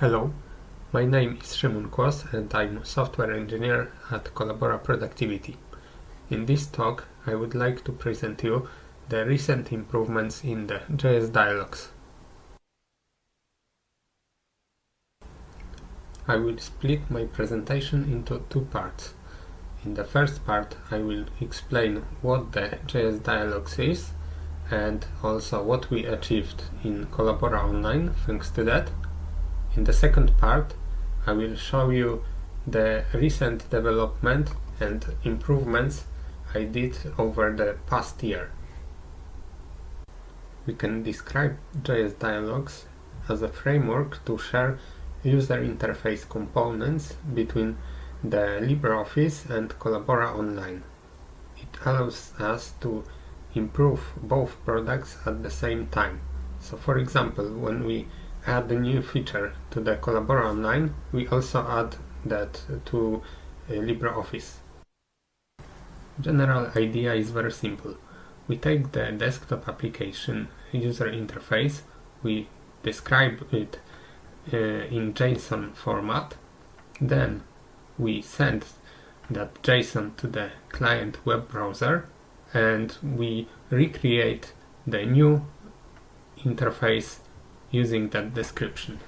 Hello, my name is Szymon Kłos and I'm a software engineer at Collabora Productivity. In this talk I would like to present you the recent improvements in the JS Dialogs. I will split my presentation into two parts. In the first part I will explain what the JS Dialogs is and also what we achieved in Collabora Online thanks to that. In the second part I will show you the recent development and improvements I did over the past year. We can describe JS Dialogs as a framework to share user interface components between the LibreOffice and Collabora Online. It allows us to improve both products at the same time. So for example, when we add a new feature to the Collabora Online, we also add that to uh, LibreOffice. General idea is very simple. We take the desktop application user interface, we describe it uh, in JSON format, then we send that JSON to the client web browser and we recreate the new interface using that description.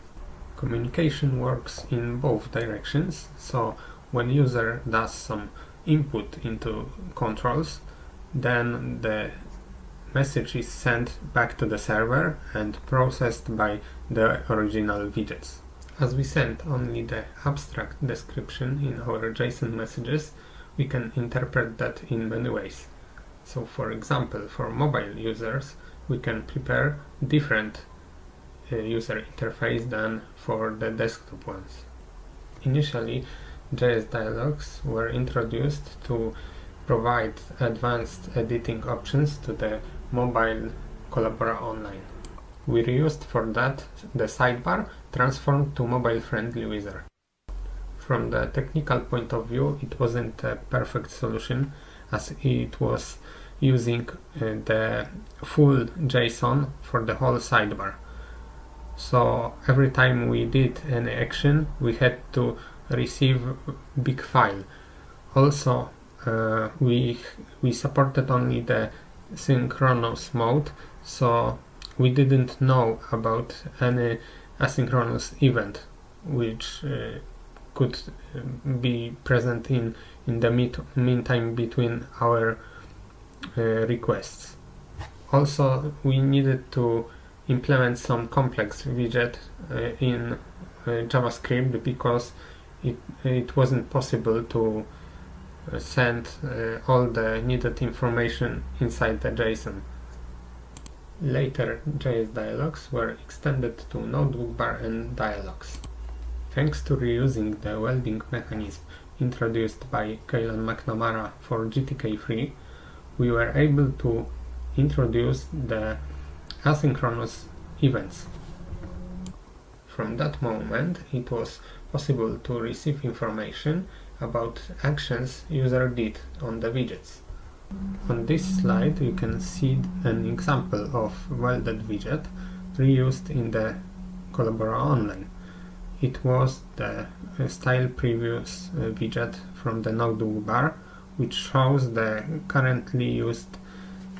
Communication works in both directions, so when user does some input into controls, then the message is sent back to the server and processed by the original widgets. As we send only the abstract description in our JSON messages, we can interpret that in many ways. So for example, for mobile users, we can prepare different user interface than for the desktop ones. Initially, JS Dialogs were introduced to provide advanced editing options to the mobile Collabora Online. We reused for that the sidebar transformed to mobile-friendly wizard. From the technical point of view, it wasn't a perfect solution as it was using uh, the full JSON for the whole sidebar. So every time we did an action, we had to receive big file. Also, uh, we we supported only the synchronous mode, so we didn't know about any asynchronous event which uh, could uh, be present in in the meantime between our uh, requests. Also, we needed to implement some complex widget uh, in uh, JavaScript because it, it wasn't possible to uh, send all the needed information inside the JSON. Later, JS dialogs were extended to notebook bar and dialogs. Thanks to reusing the welding mechanism introduced by Caolan McNamara for GTK3, we were able to introduce the asynchronous events. From that moment, it was possible to receive information about actions user did on the widgets. On this slide you can see an example of welded widget reused in the Collabora Online. It was the style previews uh, widget from the notebook bar which shows the currently used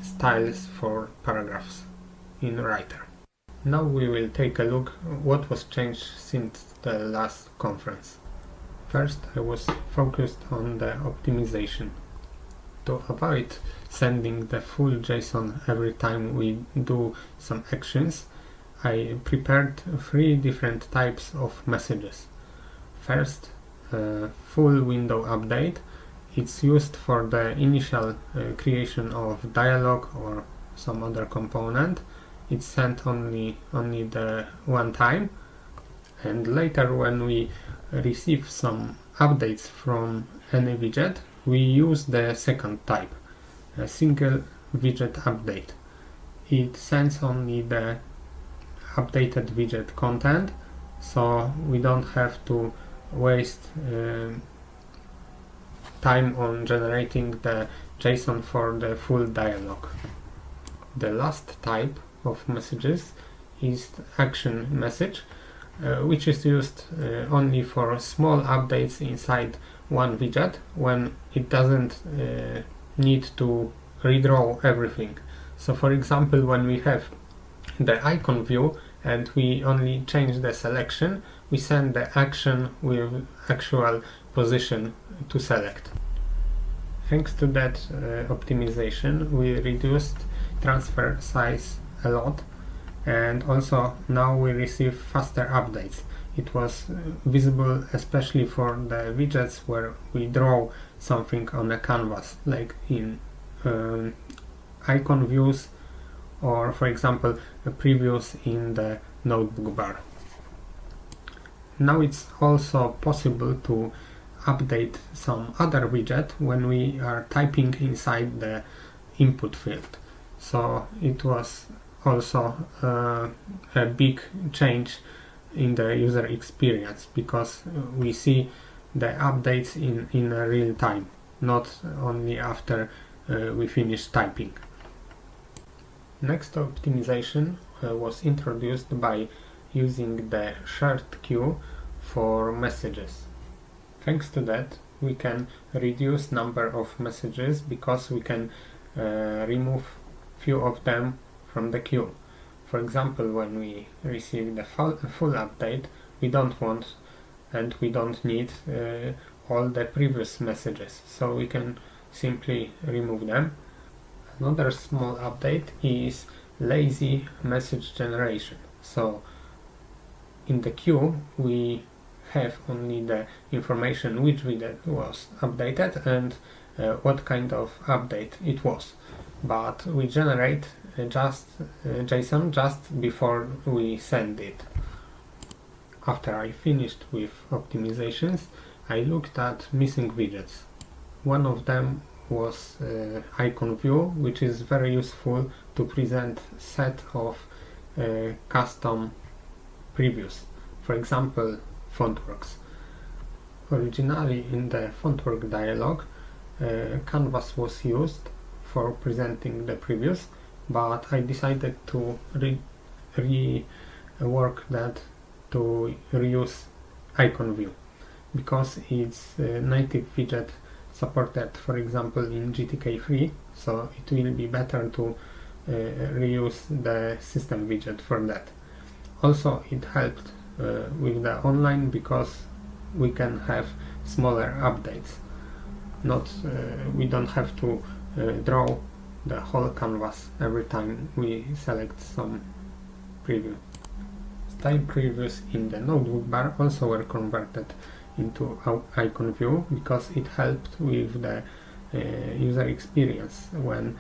styles for paragraphs in Writer. Now we will take a look what was changed since the last conference. First I was focused on the optimization. To avoid sending the full JSON every time we do some actions, I prepared three different types of messages. First, full window update it's used for the initial uh, creation of dialog or some other component it's sent only only the one time and later when we receive some updates from any widget we use the second type a single widget update it sends only the updated widget content so we don't have to waste uh, time on generating the JSON for the full dialog. The last type of messages is action message uh, which is used uh, only for small updates inside one widget when it doesn't uh, need to redraw everything. So for example, when we have the icon view and we only change the selection, we send the action with actual position to select. Thanks to that uh, optimization, we reduced transfer size a lot and also now we receive faster updates. It was uh, visible especially for the widgets where we draw something on a canvas like in um, icon views or for example previews in the notebook bar. Now it's also possible to update some other widget when we are typing inside the input field. So it was also uh, a big change in the user experience because we see the updates in, in real time, not only after uh, we finish typing. Next optimization uh, was introduced by using the shared queue for messages. Thanks to that we can reduce number of messages because we can uh, remove few of them from the queue. For example, when we receive the full, update, we don't want and we don't need uh, all the previous messages, so we can simply remove them Another small update is lazy message generation. So in the queue we have only the information which was updated and uh, what kind of update it was. But we generate uh, just uh, JSON just before we send it. After I finished with optimizations, I looked at missing widgets. One of them was uh, icon view which is very useful to present set of uh, custom previews for example fontworks originally in the fontwork dialog uh, canvas was used for presenting the previews but I decided to re rework that to reuse icon view because it's a native widget supported for example in GTK3 so it will be better to uh, reuse the system widget for that. Also it helped uh, with the online because we can have smaller updates. Not uh, we don't have to uh, draw the whole canvas every time we select some preview style previews in the notebook bar also were converted into icon view because it helped with the uh, user experience when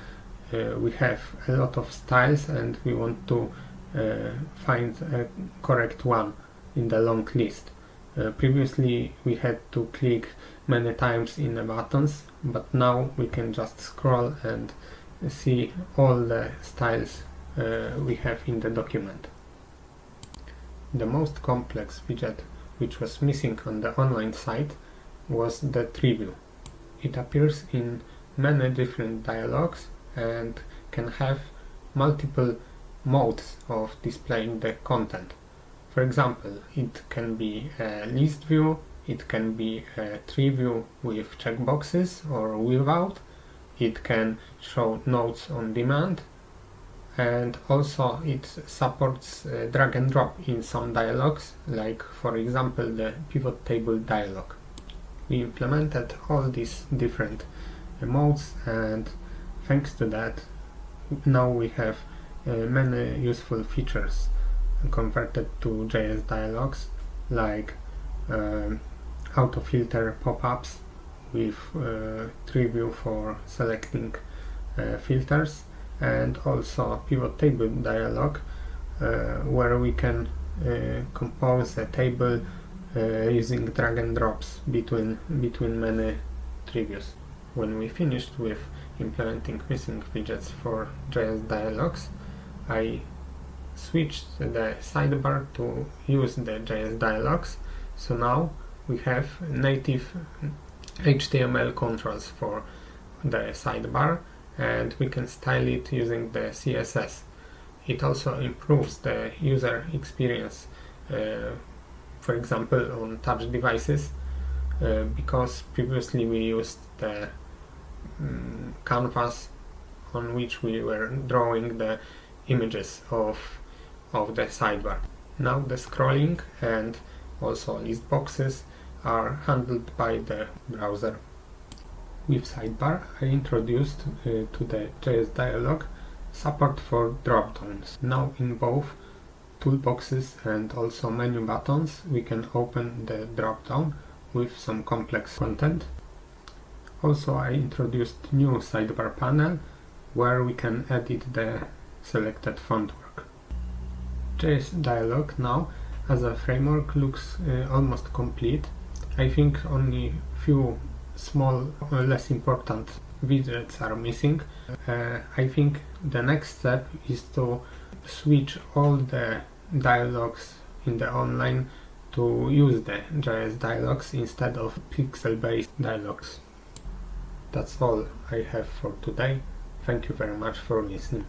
uh, we have a lot of styles and we want to uh, find a correct one in the long list. Uh, previously we had to click many times in the buttons but now we can just scroll and see all the styles uh, we have in the document. The most complex widget which was missing on the online site was the tree view. It appears in many different dialogues and can have multiple modes of displaying the content. For example, it can be a list view, it can be a tree view with checkboxes or without, it can show notes on demand, and also it supports uh, drag and drop in some dialogues like for example the pivot table dialog. We implemented all these different modes and thanks to that now we have uh, many useful features converted to JS dialogs like um, auto filter pop-ups with uh, view for selecting uh, filters and also pivot table dialog uh, where we can uh, compose a table uh, using drag and drops between between many tributes. When we finished with implementing missing widgets for JS dialogs, I switched the sidebar to use the JS dialogs. So now we have native HTML controls for the sidebar and we can style it using the CSS. It also improves the user experience uh, for example on touch devices uh, because previously we used the um, canvas on which we were drawing the images of of the sidebar. Now the scrolling and also list boxes are handled by the browser. With sidebar I introduced uh, to the JS dialog support for dropdowns. Now in both toolboxes and also menu buttons we can open the dropdown with some complex content. Also I introduced new sidebar panel where we can edit the selected font. JS dialog now as a framework looks uh, almost complete. I think only few small uh, less important widgets are missing. Uh, I think the next step is to switch all the dialogues in the online to use the JS dialogues instead of pixel-based dialogues. That's all I have for today. Thank you very much for listening.